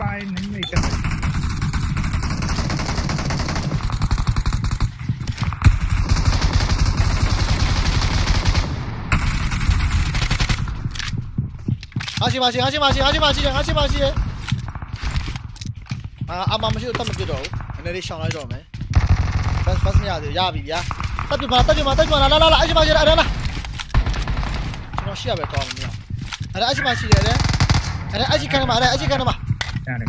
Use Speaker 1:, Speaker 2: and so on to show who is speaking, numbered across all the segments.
Speaker 1: ပိုင်းနေနေကဲ
Speaker 2: ငါရှိမရှိငါရှိမရှိငါရှိမရှိငါရှိမရှိအာအမမရှိတော့မပြတော့ဘူးနည်းနည်းလေးရှောင်းလိုက်တော့မယ် fast fast မရသေးရပြီဗျာတက်ပြပါတက်ပြပါတက်ပြပါလာလာလာအရှိမရှိအဲ့ဒါလားကျွန်တော်ရှိရပဲတော့မင်းအဲ့ဒါအရှိမရှိတယ်အဲ့ဒါအရှိခံမှာအဲ့ဒါအရှိခံမှာ
Speaker 3: കാണാം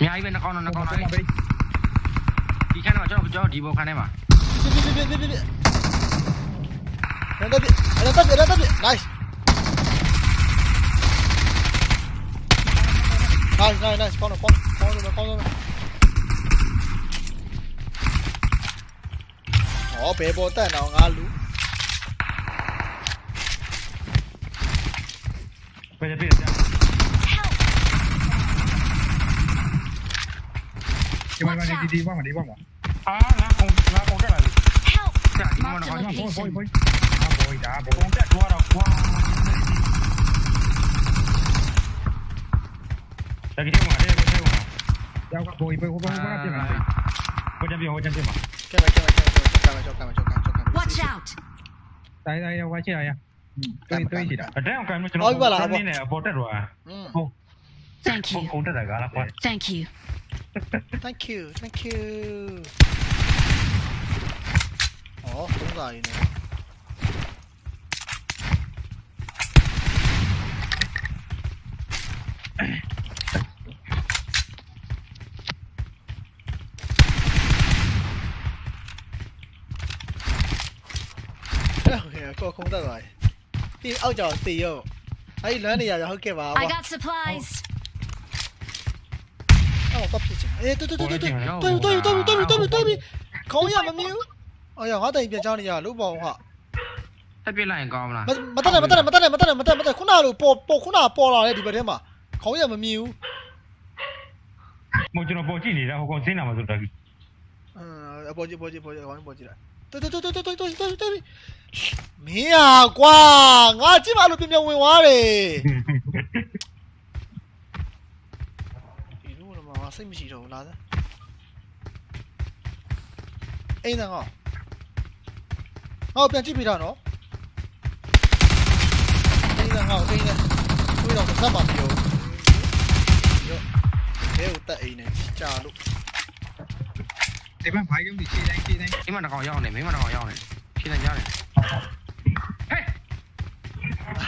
Speaker 3: nhà ấy bên nó con nó con này đi khăn vào cho cho
Speaker 2: đi bộ khăn em à nó tắt điện đi, tắt điện đi, tắt điện đi, nice, nice nice, con nó con con rồi con rồi 我被波得闹阿鲁。快
Speaker 1: 点，别这样。你慢慢，你你你帮我，你帮我。啊，拿红拿红盖来。
Speaker 4: Help！
Speaker 3: 你帮我，你帮我，你帮我。啊，不会打，
Speaker 1: 不会。红盖多少光？再给我，再给我，再给我。要不，
Speaker 2: 不会，不会，不会，不会，不会。我这边，我这边嘛。这边，
Speaker 4: 这边。
Speaker 1: တိုင်းတိုင်းရောက်ချင်ရတွေ့တွေ့ရှိတာ
Speaker 3: အတဲအောင်ကံမကျွန်တော်နေနေအပေါ်တက်သွား
Speaker 2: อืม
Speaker 4: Thank you.
Speaker 3: ကုန်တက်တာကလားကွာ
Speaker 4: Thank you.
Speaker 2: thank you thank you ဩသုံးစာရင်းနေဟု တ်ကဲ့ကောခုံးတက်သွားပြီပြီးအောက်ကြောင်တေရောအဲ့ဒီလမ်းနေရရဟုတ်ကဲ့ပါ
Speaker 4: I got supplies.
Speaker 2: အော်ကပ်ဖြစ်ချင်အေးတူတူတူတူတူတူတူတူတူတူတူတူခေါင်းရမမြူအော်ရငါတိုင်ပြန်ချောင်းနေရလို့ပေါ့ဟာ
Speaker 3: တက်ပြလိုက်ရင်ကောင်းမလား
Speaker 2: မမတက်နဲ့မတက်နဲ့မတက်နဲ့မတက်နဲ့မတက်မတက်ခုနလိုပေါ်ပေါ်ခုနပေါ်လာတဲ့ဒီဘက်ထဲမှာခေါင်းရမမြူ
Speaker 1: မကျွန်တော်ပေါ်ကြည့်နေတာဟိုကောင်စင်းလာမှာဆိုတာကြီး
Speaker 2: အမ်အပေါ်ကြီးပေါ်ကြီးပေါ်ကြီးခေါင်းပေါ်ကြီးလိုက် တူတူတူတူတူတူတူတူမင်းอ่ะကွာငါကြည့်မလို့ပြင်ပြင်ဝင်သွားတယ်ဒီလိုတော့မစိတ်မရှိတော့ဘူးလားအိမ်သားငါဟောပြန်ကြည့်ပြတာနော်အိမ်သားငါအိမ်သားတွေးတော့သက်ပါပြောရောဘဲကိုတက်အိမ်နဲ့ကြာလို့
Speaker 1: ဒီမှာဘာရုံးဒီခြေတိုင်းခြေတိုင်း
Speaker 3: မိမနှကောင်းရောက်နေမိမနှကောင်းရောက်နေဖြည့်နေကြတယ်ဟဲ့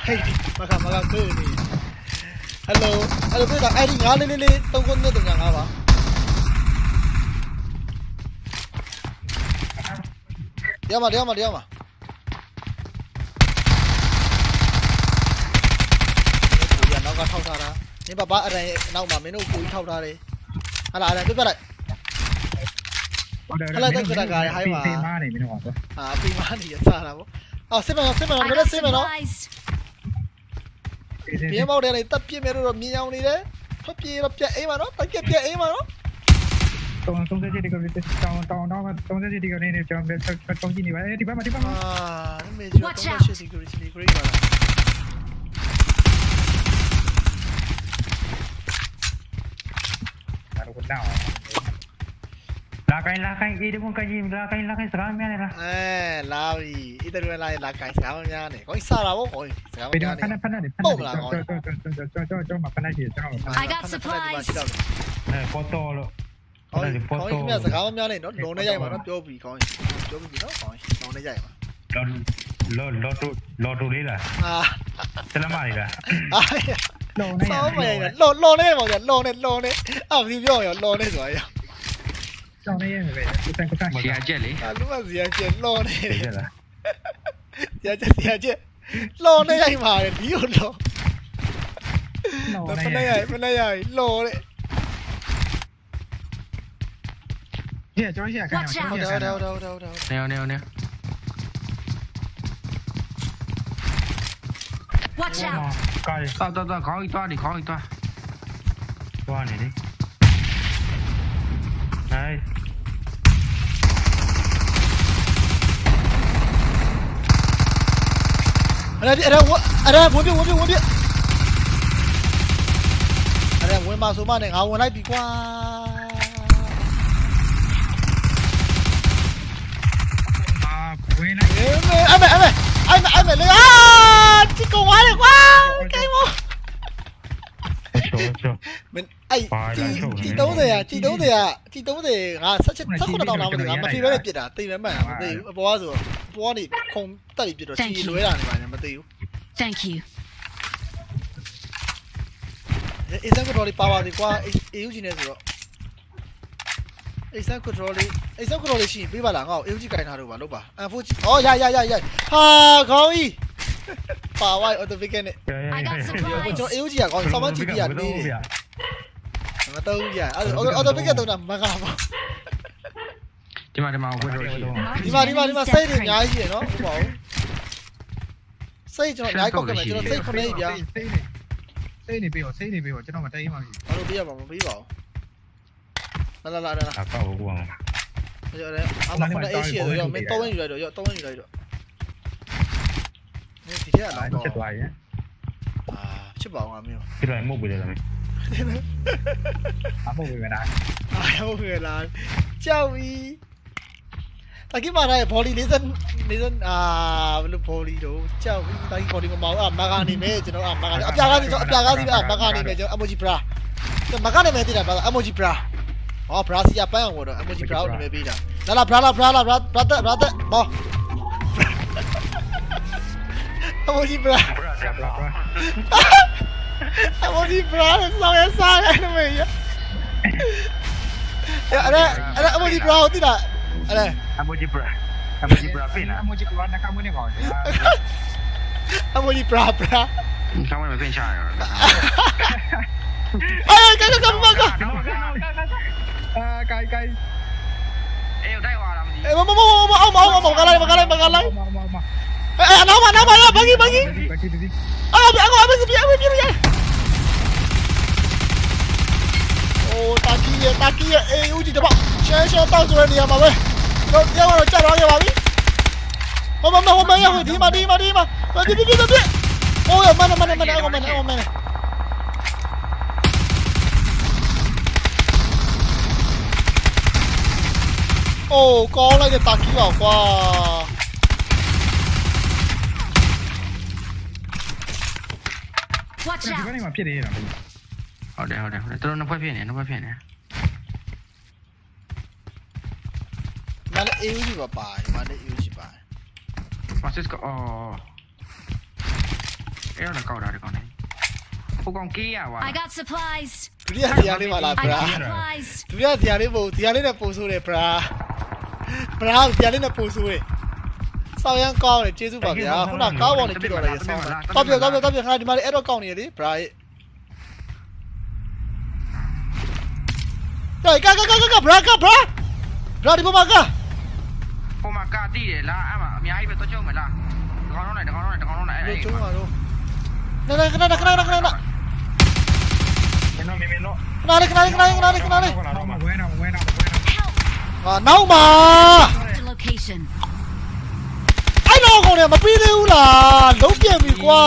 Speaker 2: ဟေးမကမကကိုနေဟယ်လိုဟယ်လိုပြေတာအဲ့ဒီငါလေးလေးလေးတုံးခုနဲ့တုံးညာငါပါရမရမရမကိုရနောက်ကထောက်ထားတာနေပါပါအရန်နောက်မှာမင်းတို့ကိုကြီးထောက်ထားတယ်ဟာလာအရန်ပြပြလိုက်
Speaker 5: ခလိုက်တက်ကြတာကလည်းဟိုင်းပါ
Speaker 1: ဖေးမားနေမင်းတို့ကွာ
Speaker 2: အာဖေးမားနေရစားတာပေါ့အော်စစ်မနော်စစ်မနော်လည်းစစ်မနော်ပြင်းပေါက်တယ်လေတက်ပြစ်မယ်တော့မြင်အောင်နေတယ်ထွက်ပြေးတော့ပြက်အိမ်ပါနော်တက်ပြက်ပြက်အိမ်ပါနော်
Speaker 1: တောင်းတောင်းတဲ့ဒီကလေးတောင်းတောင်းတောင်းတောင်းတဲ့ဒီကလေးနဲ့ကျွန်တော်ဆက်တောင်းကြည့်နေပါအဲ့ဒီဘ
Speaker 2: က်မှာ
Speaker 1: ဒီဘက်မှာ
Speaker 2: အာမေဂျာတောင်းရှိစီကူရီ
Speaker 1: တီဂရိ
Speaker 4: တ်ပါလား
Speaker 1: အဲ့တော့
Speaker 2: ကတော့ Lakai lakai ini pun kaji lakai lakai sekarang mana lah? Eh, lari. Itu dua lari lakai sekarang mana ni? Kau salah aku kau sekarang
Speaker 1: mana ni? Panas panas ni. Bom lah
Speaker 2: kau.
Speaker 1: Jom jom jom jom makan
Speaker 2: aja
Speaker 1: jom. I
Speaker 2: got supplies. Eh, foto lo. Kau kau ini mana sekarang mana ni? Lo lo ni jaya mana? Jobi kau. Jobi kita kau. Lo ni
Speaker 1: jaya mana? Lo lo lo tu lo tu
Speaker 3: ni lah. Ah. Selama ni
Speaker 2: lah. Ah. Lo ni. Sao vậy? Lo lo
Speaker 1: ni mà
Speaker 2: giờ lo ni lo ni. À, đi vô rồi lo ni rồi. Bukan
Speaker 1: kau
Speaker 2: si
Speaker 1: aja
Speaker 2: ni. Alu si aja, lo ni. Si aja, si
Speaker 1: aja. Lo ni yang mana? Dia
Speaker 2: lo. Mana yang, mana yang, lo ni. Dia cuma siapa kan? Dah, dah, dah, dah, dah.
Speaker 3: Neo, neo, neo.
Speaker 4: Watch out.
Speaker 3: Coi. Tao, tao, tao,
Speaker 1: có cái toa đi,
Speaker 2: có cái toa. Toa này đi đây. Ở đây ở đây ở đây bốn viên bốn viên bốn viên ở đây bốn ba số ba này áo ở đây bị
Speaker 1: qua anh. Mẹ anh mẹ
Speaker 2: anh mẹ anh mẹ anh mẹ lên à chỉ cầu quá đẹp quá. ကျော်ကျော်မင်းအဲ့တီ30ရာတီ30ရာတီ30ငါ16 16တောင်းတာမသိငါမဖြေဘဲပစ်တာတိမ်ပဲမှန်မသိဘူးအပေါ်ကဆိုအပေါ်ကနေခုံတက်ပြီးပစ်တော့တီလွဲတာနေပါနဲ့မသိဘူး
Speaker 4: Thank you
Speaker 2: အေးစက်ကတော့လေးပါပါလေးကွာအေးယူချင်နေဆိုတော့အေးစက်ကတော့လေးအေးစက်ကတော့လေးရှိရင်ပေးပါလားငါ့ကိုအေးယူချင်ခိုင်းထားတော့ပါလို့ပါအန်ဖိုးအော်ရရရရဟာခေါင်းကြီး ပါဝိုင်းအော်တိုဖစ်နဲ့
Speaker 4: I got
Speaker 2: ကျွန်
Speaker 4: supplies.
Speaker 2: တော်အေးယူဂျီကခေါင်းဆောင်းမကြည့်ပြရနေတယ်မတော့ရအဲ့အော်တိုဖစ်ကတော့မကားပါ
Speaker 3: ဒီမှာဒီမှာဝယ်လို့ရှိတယ်
Speaker 2: ဒီမှာဒီမှာဒီမှာစိတ်တွေအများကြီးရယ်နော်ဟုတ်ပါဘူးစိတ်ကျွန်တော်အများကြီးကောက်ကမယ်ကျွန်တော်စိတ်ခုနေပြ
Speaker 1: စိတ်နေစိတ်နေပြီးတော့စိတ်နေပြီးတော့ကျွန်တော်မတိုင်းမှမရှိ
Speaker 2: ဘာလို့ပြရမှာမပြီးပါဘူးလာလာလာလာ
Speaker 3: အကောက်ကိုအောင်
Speaker 2: ကျော်တယ်အမခုနအေးရှိရတော့မင်းတော့ဝင်ယူလိုက်တော့ရောတော့ဝင်ယူလိုက်တော့ ဒီဒီကလာတော့
Speaker 1: ချက်သွားရင်
Speaker 2: အာချစ်ပါအောင်အမျိုး
Speaker 3: ပြလိုက်မှုတ်ပြတယ်လား
Speaker 1: အဖို့ဝေးမလား
Speaker 2: အာဟုတ်ကဲ့လားကြောက်ပြီတကိမာရဲ့ body လေးစလေးစအာဘလို့ body တော့ကြောက်ပြီတကိ body မမအောင်အမကနေမဲကျွန်တော်အမကနေအပြာကနေအပြာကနေအမကနေမဲကျွန်တော် emoji bra မကနေမဲတိတာပါ emoji bra ဟော bra စီအပန်းအောင်တော့ emoji bra ကိုနာမည်ပေးတာလာလာ bra လာ bra လာ bra brother brother ဘော emoji bra
Speaker 1: ဘရာဘရာဘရာ
Speaker 2: emoji bra ဆောင်းရစားရတယ်မေးရအဲ့ဒါအဲ့ဒါ emoji bra ကိုတိတာအဲ့ဒါ
Speaker 3: အမိုဂျီဘ ရာအမိုဂျီဘရာပြင်လား
Speaker 1: အမိုဂျီကဘာနကမနေကောင်းတယ်
Speaker 2: emoji bra bra
Speaker 3: ဆောင်းမပြင်ချရတော့
Speaker 2: အဲ့ကကကမက
Speaker 1: အာကိုင်ကိုင်
Speaker 3: အေးတိုက်သွားလားမသိ
Speaker 2: အေးမမမမအောင်မအောင်မကလိုက်မ ကလိုက်မကလိုက်
Speaker 1: မမမ
Speaker 2: အဲ့အနောက်မနောက်မရဘဂီဘဂီ
Speaker 1: ဒီကတိဒီ
Speaker 2: အာဘအကောဘဂီပြပြပြပြအိုးတာကီရတာကီရအေးဦးဒီတော့ရှဲရှဲတောက်ဆိုတဲ့နေရာမှာပဲတော့ကြောက်တော့ကြောက်တော့
Speaker 4: Watch
Speaker 1: ဒီ
Speaker 4: out.
Speaker 1: ကနေမှဖြစ်နေရတာ
Speaker 3: ဟုတ်တယ်ဟုတ်တယ်ဟုတ်တယ်တော်တော်နှစ်ဖွဲ့ဖြစ်နေနှစ်ဖွဲ့ဖြစ်နေ
Speaker 2: မလည်းအေးဦးကြီးပါပါမလည်းအေးဦးကြီးပါ
Speaker 3: မစစ်ကအော်အဲ့တော့ကောက်တာဒီကောင်နေဟိုကောင်ကေးရပါ
Speaker 4: I got supplies.
Speaker 2: ဒုတိယတရားလေးပါလား
Speaker 4: I
Speaker 2: ဗရာ
Speaker 4: got supplies.
Speaker 2: ဒုတိယတရားလေးပို့တရားလေးနဲ့ပို့ဆိုးတယ်ဗရာဗရာတရားလေးနဲ့ပို့ဆိုးတယ် ဆောင်းရန်ကောင်းတယ်ကျေးဇူးပါဗျာခုနကားပေါ်နေပြတော့လေဆောင်းတော့ပြတော့ပြတော့ပြခါဒီမှာလေးအဲ့တော့ကောင်းနေရလေဗရာရဲ့တိုင်ကာကာကာကာဗရာကာဗရာဗရာဒီပေါ်မှာကာ
Speaker 3: ဟိုမှာကာတိတယ်လားအဲ့မှာအများကြီးပဲတော့ချုံမလားတကောင်တော့နေတကောင်တော့နေတကောင်တော့နေအဲ့
Speaker 2: ဒီ
Speaker 3: အဲ့
Speaker 2: ကျုံးပါတော့နာနာခဏခဏခဏခဏခဏ
Speaker 1: ကျွန်တော်မင်းမင်းတော့
Speaker 2: ခဏလေးခဏလေးခဏလေးခဏလေးခဏလေး
Speaker 1: တော့ဝဲတော့ဝဲတော့ဝဲတော့
Speaker 4: Help.
Speaker 2: ဟာနောက်မှာ
Speaker 4: The location.
Speaker 2: အဲ့တော့ကောင်လည်းမပြီးသေးဘူးလားလုံးပြပြီကွာ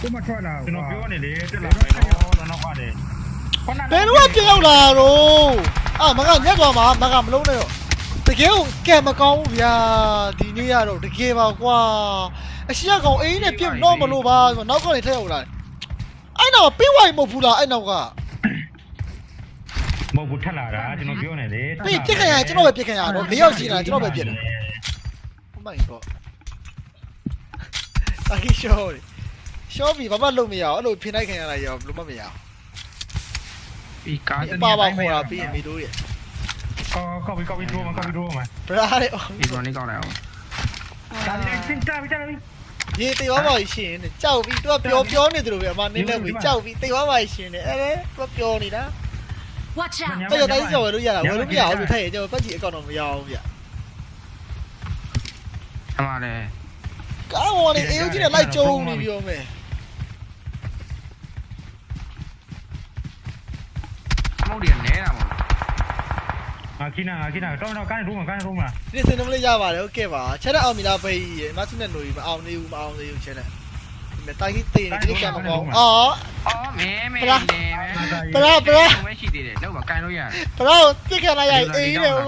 Speaker 1: ဒီမှာထွက်လာ
Speaker 3: ကျွန်တော်ပြောနေလေတက်လာမယ်နော်တော့နောက်ပါတယ်
Speaker 2: ဘယ်တော့ပြန်ရောက်လာတော့အာမကညက်သွားမှာမကမလုံးနဲ့တော့တကယ်ကိုကဲမကောင်းဘူးဗျာဒီနေ့ကတော့တကယ်ပါကွာအရှိရကောင်အိမ်နဲ့ပြစ်တော့မလို့ပါဆိုနောက်ကနေထည့်ရောက်လာအဲ့တော့ပြီးဝိုင်မဟုတ်ဘူးလားအဲ့နောက်က
Speaker 3: မဟုတ်ဘူးထက်လာတာကျွန်တော်ပြောနေလေ
Speaker 2: ပြီးပြစ်ခင်ရကျွန်တော်ပဲပြစ်ခင်ရတော့၄ယောက်ရှိနေတာကျွန်တော်ပဲပြစ်တယ် Oh my god တာကြီးရှော့ရှော့ပြီဘာမှလုပ်မရအောင်အဲ့လိုဖိနိုင်ခင်ရတာရောဘယ်လိုမှမရအောင်
Speaker 3: ဒီကား
Speaker 2: ပါပါခေါ်တာပြီးရင်မီတို့ရဲ့
Speaker 1: ကောကောပြီးကောပြီးတော့မကောပြီးတော့မ
Speaker 2: ဗရာတဲ့
Speaker 3: ဒီကောင်လေးကောက်လိုက်အောင်
Speaker 1: ဒါလည်းစင်တာပြီးတာပြီး
Speaker 2: ရေတေသွားပါရှင်တဲ့ကြောက်ပြီးသူကပျော်ပျော်နေတယ်လို့ပဲအမနင်းနဲ့ပြီးကြောက်ပြီးတေသွားပါရှင်တဲ့အဲ့ဒါသူကပျော်နေတာ
Speaker 4: Watch out.
Speaker 2: အဲ့တော့တိုင်းကြော်ဝယ်လို့ရတာဝယ်လို့မရဘူးလို့ထည့်ရင်ကျွန်တော်ပတ်ကြီးအကောင့်တော့မရအောင်ဗျ
Speaker 3: အမှလည်း
Speaker 2: ကားပေါ်နေအေးဦးကြီးနဲ့လိုက်ကြုံနေပြီးတော့မယ်
Speaker 3: အမောက်တွေနဲတာမဟုတ်
Speaker 1: ငါခိနာငါခိနာတော့တော့ကိုင်းရုံးကိုင်းရုံးမှာ
Speaker 2: ဒီစင်နမလေးရပါတယ်ဟုတ်ကဲ့ပါချက်တဲ့အောင်မီလာဖေးကြီးမဆုနဲ့နိုရီမအောင်နေဘူးမအောင်သေးဘူးချက်တဲ့ဒီမဲ့တိုင်းကြီးတေးနေဒီကံမကောင်းအော်
Speaker 3: အော်မဲမဲ
Speaker 2: ပရာ
Speaker 3: နေမဲ
Speaker 2: ပရာပရာ
Speaker 3: မရှိသေးတယ်လောက်ပါကန်လို့ရတယ်
Speaker 2: ဘရောတိတ်ခဏရအေးတယ်ဘော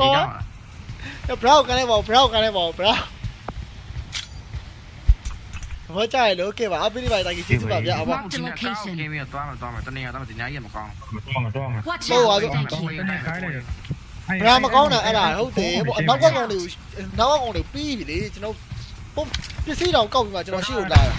Speaker 2: ဘရောကနေဘောဘရောကနေဘောဘရော ဘောကြရလို့ကဲပါအပိလိပါတိုင်းကြီးကျေးဇူးပါဗျာအဘော
Speaker 3: ဒီနေ့ကောင်းကင်းပြီးတော့သွားမှာသွားမှာတနေ့ကတော့ဒီညကြီးမကောင်း
Speaker 1: မတော်မတော်မ
Speaker 4: Watch
Speaker 2: Oh,
Speaker 4: out!
Speaker 2: I don't-
Speaker 4: Thank
Speaker 1: တော့
Speaker 4: you.
Speaker 1: တနေ့ခိုင်းလိုက်
Speaker 2: ဘရာမကောင်းတာအဲ့ဒါဟုတ်တယ်ဘောနောက်ကကောင်တွေကိုနောက်ကကောင်တွေပြီးပြီလေကျွန်တော်ပုံပစ္စည်းတောင်ကောက်ပြီးမှကျွန်တော်ရှေ့ကိုလာတာ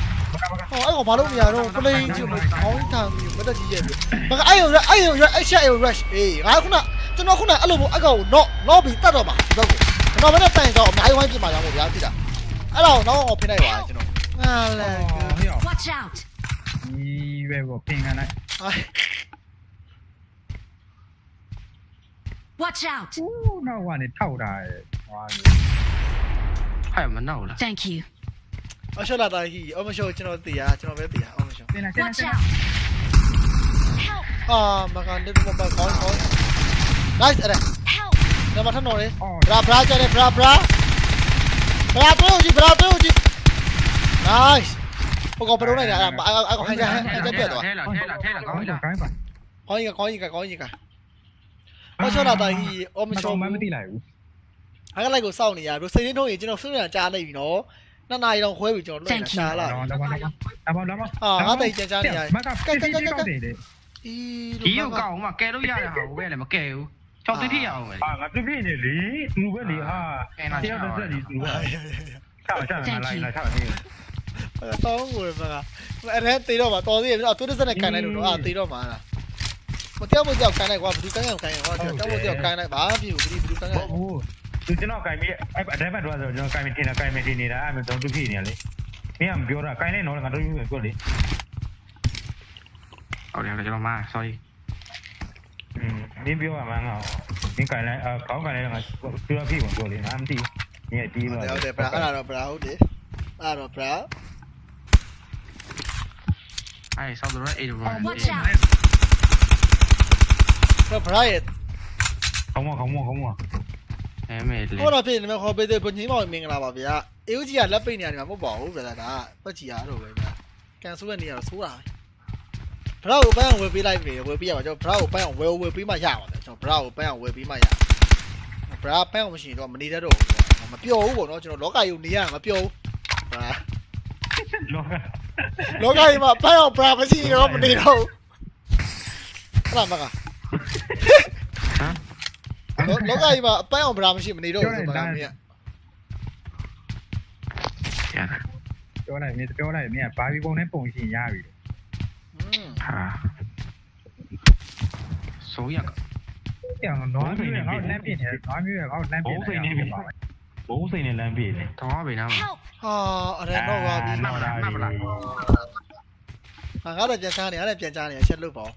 Speaker 2: ဟောအဲ့ကောင်ဘာလို့မရတော့ play ကြည့်မခေါင်းထောင်ပြီးမတက်ကြီးရဲ့ပြီမကအဲ့ရောအဲ့ရောအဲ့ချက်ရော rush အေးငါခုနကျွန်တော်ခုနအဲ့လိုပေါ့အကောင်ကို knock knock ပြီးတတ်တော့မှာဒီဘက်ကိုကျွန်တော်မနဲ့တိုင်တော့အများကြီးဝိုင်းပြမှာရမို့ဗျာသိလားအဲ့ဒါကိုနောက်အောင်ဖိလိုက်ပါကျွန်တော်ဟာလေ
Speaker 1: ဟေ့ရော
Speaker 4: Watch out!
Speaker 1: ဒီပဲကိုပင်ကန်လိုက်
Speaker 2: ဟို
Speaker 4: Watch out!
Speaker 1: ဦးနောက်ကနေထောက်တာဟွာ
Speaker 3: ဟဲ့မနောက်လား
Speaker 4: Thank you.
Speaker 2: အရှော့လာတာကြီးအမရှော့ကျွန်တော်သိရကျွန်တော်ပဲသိရအမရှော့
Speaker 1: တင်လိုက်တင်လိုက်
Speaker 4: Watch out! Help!
Speaker 2: အာမကန်တဲ့မပါကောင်းကောင်း nice အဲ့ဒါ
Speaker 4: Help!
Speaker 2: နမထနော်လေ
Speaker 1: အော်
Speaker 2: ဘရာဘရာကျတယ်ဘ nice ဟိုကောင်ဘယ်လိုလိုက်လဲအဲ့ဒါအဲ့ကောင်ဟန်ကြဟန်ကြပြတ်သွား
Speaker 3: ထဲလာထဲလာထဲလာကောင်းပြီလား
Speaker 1: ခိုင်းပါ
Speaker 2: ခေါင်းကြီးခေါင်းကြီးခေါင်းကြီးကအရှော့လာတာကြီးအမရှော့
Speaker 1: မမသိလိုက်ဘူး
Speaker 2: အဲ့ကလိုက်ကိုစောင့်နေရပြီးစိတ်ရင်းထုံးရင်ကျွန်တော်ဆွေးနွေးတာကြားလိုက်ပြီနော်နှစ်နာရီတော့ခွဲပြီကျွန်တော်လွှင့်နေတာရှားလာ
Speaker 1: တော့တော့တော့တော့တော့
Speaker 2: မကကကက
Speaker 1: ကောက်တယ်လေ
Speaker 2: အီ
Speaker 3: ဒီကိုကောက်အောင်မကဲလို့ရတယ်ဟာဘယ်လဲမကဲဘူးချောက်တိတိရအောင်ပဲ
Speaker 1: အာငါပြပြနေလေသူပဲလေဟာတယောက်တစ်ဆက်ဒီသူကချောက်ချောက်လာလိုက်လာချောက်နေ
Speaker 2: တောင်းကိုပဲကအဲ့ဒါတေတော့မှာတော်သေးတယ်အော်သူတစ်စက်နဲ့ကန်လိုက်လို့အာတေတော့မှာလားမကြောက်မကြောက်ကန်လိုက်ကွာဘယ်သူကန်ကန်ကန်ဟောကြောက်မကြောက်ကန်လိုက်ဘာဖြစ်ဘူးဘယ်သူကန်ကန်
Speaker 1: ဟုတ်သူကျွန်တော်ကင်ပြီးအဲ့အတိုင်းဘက်တော့ဆိုကျွန်တော်ကင်ပြီးတင်တာကင်ပြီးတင်နေတာအဲ့တော့သူဖြစ်နေလေမင်းကပြောတာကင်လိုက်တော့ငါတို့ပြောလေ
Speaker 3: ဟုတ်တယ်ကျွန်တော်မ sorry
Speaker 1: อืมမင်းပြောရမှန်းကမင်းကင်လိုက်အခေါင်းကင်လိုက်ငါပြောဖြစ်ဝင်ပြောလေငါမသိဘူးညတီး
Speaker 2: ဟု
Speaker 1: တော့
Speaker 2: တ်တယ်ဟုတ်တယ်ဗျာအဲ့ဒါတော့ဗျာဟုတ်တယ်အဲ့တော့ဗျာ
Speaker 3: အဲ့ဆောက်တော့အဲ့ဒီဘ
Speaker 4: Watch out!
Speaker 2: ဗျာရဲ့
Speaker 1: ခေါင်းမခေါင်းမခေါင်းမ
Speaker 3: အဲမဲလေ
Speaker 2: ဟောတော့ဖြစ်နေမှာခေါ်ပေးတဲ့ဘုံကြီးမောင်မင်္ဂလာပါဗျာအေဦးကြီးကလက်ပိတ်နေရတယ်မဟုတ်ပါဘူးဗျာဒါပတ်ချီရတော့ပဲဗျာကန်ဆိုးတဲ့နေရာတော့ဆိုးတာဘရာကိုပန်းအောင်ဝယ်ပေးလိုက်ပြီဝယ်ပေးရပါကျွန်တော်ဘရာကိုပန်းအောင်ဝယ်ဝယ်ပေးမှရပါဗျာကျွန်တော်ဘရာကိုပန်းအောင်ဝယ်ပေးမှရဘရာပန်းအောင်မရှိရင်တော့မနေတတ်တော့ဘူးမပျော်ဘူးပေါ့နော်ကျွန်တော်လောကယုံနေရမပျော်ဘူးဘရာ
Speaker 1: လောက
Speaker 2: လောကကြီးမှာပန်းအောင်ဘရာမရှိရင်တော့မနေတော့ဘူးဟုတ်လားမက
Speaker 3: ဟမ်
Speaker 2: လောကကြီးမှာပန်းအောင်ဘရာမရှိမနေတော့ဘူးဆိုတော့မင်းက
Speaker 3: ရ
Speaker 1: ပြောလိုက်မင်းပြောလိုက်မင်းကဘာဘီပုံနဲ့ပုံရှင်ရပြီ
Speaker 2: อืม
Speaker 3: ဟာဆိုရက
Speaker 1: ပြောင်းတော့နွားမျိုးနဲ့ငါ့လမ်းပြနေတယ်နွားမျိုးရဲ့ငါ့လမ်းပြနေတယ် ဘိုးစိန်နဲ့လမ်းပြနေ
Speaker 3: တော့ဘေးနားမှာ
Speaker 4: Help!
Speaker 2: ဟာအဲ့ဒါတော့ပါပြီ
Speaker 3: မှတ်လားမှတ်လား
Speaker 2: ငါကတော့ပြန်ချားနေရတယ်ပြန်ချားနေရချက်လို့ပေါ့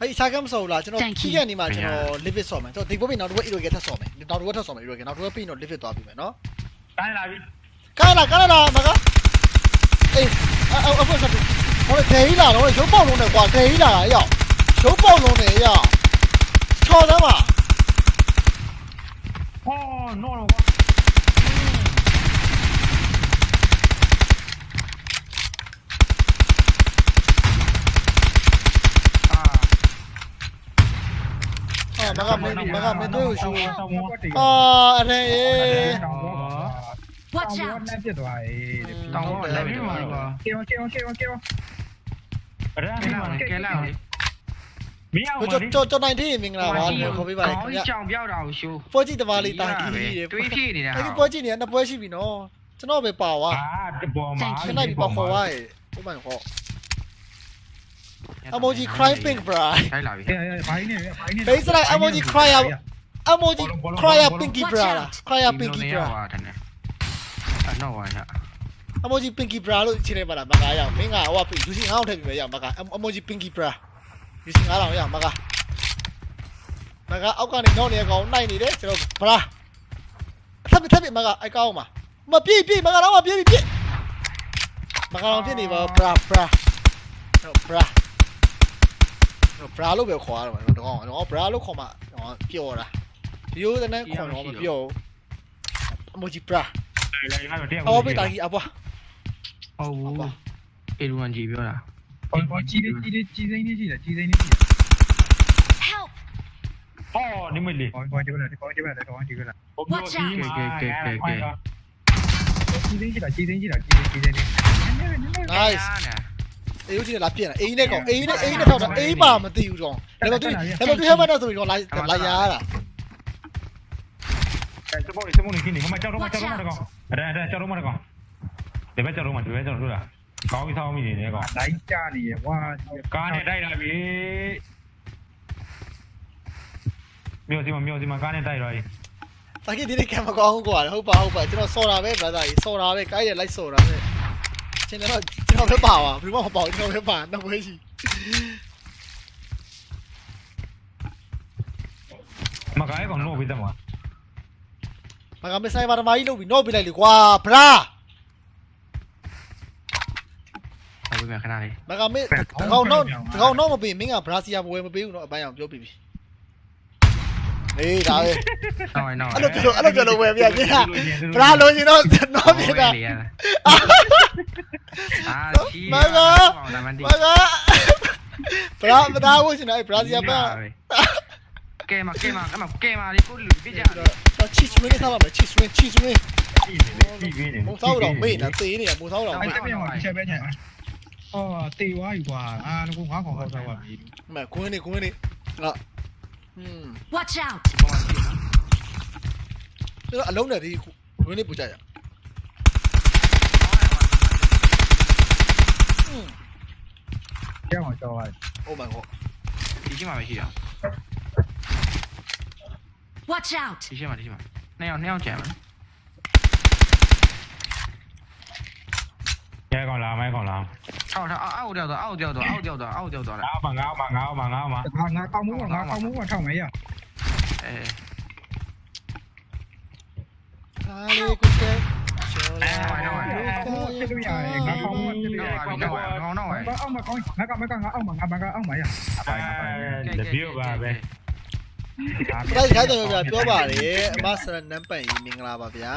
Speaker 2: အဲ့ဒီစားကမ်းဆော်လားကျွန်တော်
Speaker 4: Thank you.
Speaker 2: ပြီးခဲ့နေမှာကျွန်တော် limit ဆော်မယ်ကျွန်တော်ဒီဘက်ပြီးနောက်တစ်ဝက် euro ကထပ်ဆော်မယ်နောက်တစ်ဝက်ထပ်ဆော်မယ် euro ကနောက်တစ်ဝက်ပြီးတော့ limit သွားပြီမယ်နော်
Speaker 1: တိုင်းလာပြီ
Speaker 2: ကာလာကာလာမကအေးအော်အခုဆက်ပြီးဟိုဒေဟီလာတော့ရုပ်ပေါက်လုံးနဲ့ကွာဒေဟီလာတာရောက် ရုပ်ပေါက်လုံးနဲ့ရောက်ချော်သမ်းပါ
Speaker 1: ဟောနော်တော့
Speaker 3: အာ
Speaker 2: အာမကမင်းမကမင်းတို့ရှူ
Speaker 1: အာ
Speaker 2: အာအဲ့ဒါအေး
Speaker 4: Watch
Speaker 1: တော
Speaker 4: out!
Speaker 1: င်းပြတ်သွားအေး
Speaker 3: တောင်းတော့လည်းပြီးမှာတော့
Speaker 1: ကေဝကေဝကေဝကေဝအဲ့ဒါ
Speaker 3: ကဲလာကဲလာလေ
Speaker 1: မင်းအောင်
Speaker 2: ကျွန်တော်ကျွန်တော်နိုင်သေးမင်္ဂလာပါလို့ခေါ်ပေးပါလေခင်ဗျ
Speaker 3: ကြောင်ပြောက်တာကိုရှိုး
Speaker 2: ပွဲကြည့်တမားလေးတာကြီးကြီးတယ်
Speaker 3: တွေးဖြစ်နေတာ
Speaker 2: အဲ့ဒီပွဲကြည့်နေနှစ်ပွဲရှိပြီနော်ကျွန်တော်ပဲပါဝါ
Speaker 1: အာတပေါ်မှာ
Speaker 2: ခဏပြီပါခေါ်ဝါရဲ့ Oh my god emoji cry pink bra
Speaker 3: ထိုက်လာပြီ
Speaker 1: အေးဘာင်းနေဘာင်းနေ
Speaker 2: face like emoji cry out emoji cry out pinky bra cry out pinky bra
Speaker 3: တယ်အဲ့တော့ဟာ
Speaker 2: emoji pinky bra လို့ချိန်နေပါလားမကားရအောင်မင်းကဟိုကယူစီငါ့အောင်ထည့်ပြီးပဲရအောင်မကား emoji pinky bra ယူစီငါ့အောင်ရအောင်မကားမကားအောက်ကနေနောက်နေကောင်နိုင်နေတယ်ကျွန်တော် bra ထပ်ပြီးထပ်ပြီးမကားအကောင်းမှာမပြည့်ပြည့်မကားတော့မပြည့်ပြည့်မကားတော့ပြည့်နေပါ bra bra ဘရာဘရာလို့ပဲခေါ်ရတော့မယ်တော့တော့ဘရာလို့ခေါ်မှတော့ပျော်တာရိုးတဲ့နဲ့ခေါ်တော့မပျော်အမိုဂျီဘရာ
Speaker 1: လိုက်လိုက်ကတော့တရား
Speaker 2: အော်ဘေးတာကြီးအပွား
Speaker 3: ဟုတ်ဘူးအေလူဝန်ကြီးပြောတာ
Speaker 5: ဟိုဟိုကြီးလေးကြီးလေးကြီးစိမ့်လေးရှိတယ်ကြီးစိမ့်လေးရှိတယ်
Speaker 4: Help!
Speaker 1: ဟောနိမလေး
Speaker 5: ဟိုဟိုဒီကလည်းဒီကောင်ဒီကလည်းဒီကောင်ဒီကလည်း
Speaker 1: ကြီးစိမ့်ရှိတာကြီးစိမ့်ရှိတာကြီးစိမ့်ကြီးစိမ့်လေး
Speaker 2: nice အေးဦးကြီးလာပြင်လာအေးနဲ့ကောင်အေးနဲ့အေးနဲ့ထောက်တာအေးပါမသိဘူးတော့ဒါပေမဲ့သူဒါပေမဲ့သူဟဲ့မတ်တော့ဆိုပြီးတော့လာလာရတာ
Speaker 1: စပေါ်စပေါ်နေခင်းနေမကြောက်တော့မကြောက်တော့မကောင်အဲ့ဒါကြောက်တော့မကောင်ဒီဘက်ကြောက်တော့မဒီဘက်ကြောက်တော့လား ကောင်းပြီးဆောင်းမိနေတယ်ကောင်
Speaker 5: လိုက်ကြနေရဝါ
Speaker 1: ကားနဲ့တိုက်လာပြီမြို့စီမမြို့စီမကားနဲ့တိုက်တော့
Speaker 2: တာကြီးဒီနေ့ကံမကောင်းဘူးကွာဟုတ်ပါဟုတ်ပါကျွန်တော်စော်တာပဲဗလာကြီးစော်တာပဲကိုင်းတယ်လိုက်စော်တာပဲကျွန်တော်ကျွန်တော်ပဲပါပါဘယ်မှမပေါ့ကျွန်တော်ပဲပါတော့ပဲရှိ
Speaker 1: မကားကောင်လို့ပြီးတယ်မ
Speaker 2: မကမဆိုင်ပါတမကြီးလုပ်ပြီးနော့ပြလိုက်လေကွာဗရာ
Speaker 3: ဟုတ်ပြီခဏလေး
Speaker 2: မကမေတကောင်တော့တကောင်တော့မပေးမင်းကဘရာစီယာဘဝဲမပေးဘူးနော်အပိုင်းအောင်ပြောပြပြီအေးဒါပဲ
Speaker 3: နောက်ရင်နောက်
Speaker 2: အဲ့လိုပြောလို့အဲ့လိုပြောလို့ဝယ်ပြချင်းကဗရာလို့ရှင်တော့တော့ပြတာ
Speaker 3: အာချီ
Speaker 2: မက
Speaker 3: နာမန်တီ
Speaker 2: မကဗရာဗရာဝရှင်တော့ဗရာစီယာပါ
Speaker 3: ကဲမကဲမအမကဲမလေးကိုလူပြကြတယ်
Speaker 2: တော့ချီစဝင်းထားပါမယ်ချီစဝင်းချီစဝင်း
Speaker 1: ပြီးနေပြီးပြီးနေ
Speaker 2: မုံသောတော့မေးနေတာသေနေတာမုံသောတော့
Speaker 5: အဲ့
Speaker 2: မေး
Speaker 5: တပြင်းမှာချက် ああ、って言わいわ。ああ、ここはここ
Speaker 2: だわ。まあ、ここに、ここに。
Speaker 4: あ。う
Speaker 2: ん。Watch out! အဲ့အလုံးနဲ့ဒီဝင်းလေးပူကြရ
Speaker 5: အောင်။ရမှာကြောက်လိုက်။
Speaker 2: Oh my god ။
Speaker 3: ဒီချိန်မှာပဲရှိရအောင်။
Speaker 4: Watch out ။
Speaker 3: ဒီချိန်မှာဒီချိန်မှာနှစ်ယောက်နှစ်ယောက်ကြံမယ်။
Speaker 1: ရဲကောင်လားမိုင်းကောင်လား။
Speaker 3: အောက်အောက်အောက်ကြောက်တော့အောက်ကြောက်တော့အောက်ကြောက်တော့အောက်ကြောက်တော့
Speaker 1: ငါမငါမငါမငါမ
Speaker 5: ငါငါကောင်းမှုငါကောင်းမှုထောက်မယ်ရ
Speaker 3: အဲ
Speaker 2: ဟာလေကိုကျဲချောလာ
Speaker 5: ဟိုချက်လို့ရတယ်ငါကောင်းမှုချက်လို့ရ
Speaker 3: နောက်ပါနောက်နောက်ပါ
Speaker 5: ငါအောက်မှာကောင်းငါကမကငါအောက်မှာငါဘကအောက်မှာရအပိုင်းအပိုင်း
Speaker 1: အဲဒီပါပဲ
Speaker 2: ပရိုက်ခိုင်းတယ်ဗျာပြောပါလေအမဆရနမ်ပန်ကြီးမင်္ဂလာပါဗျာ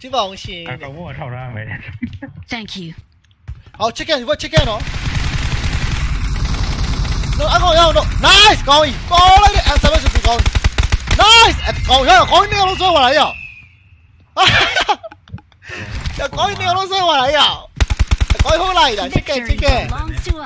Speaker 2: ကြည့်ပါအောင်ရှင်
Speaker 1: အကောင်ကထောက်ထားမယ်
Speaker 4: Thank you.
Speaker 2: 好 chicken ဒီဘက် chicken နော် no အကောင်ရအောင်တော့ nice ကောင်းပြီကောင်းလိုက်တဲ့ answer ပဲဆိုကောင်း nice အကောင်ရကောင်းနေအောင်ဆွဲသွားလာရအောင်ရကောင်းနေအောင်ဆွဲသွားလာရအောင်ကောင်းဟိုးလိုက်တာ chicken
Speaker 4: Victory
Speaker 2: chicken
Speaker 4: belongs to us.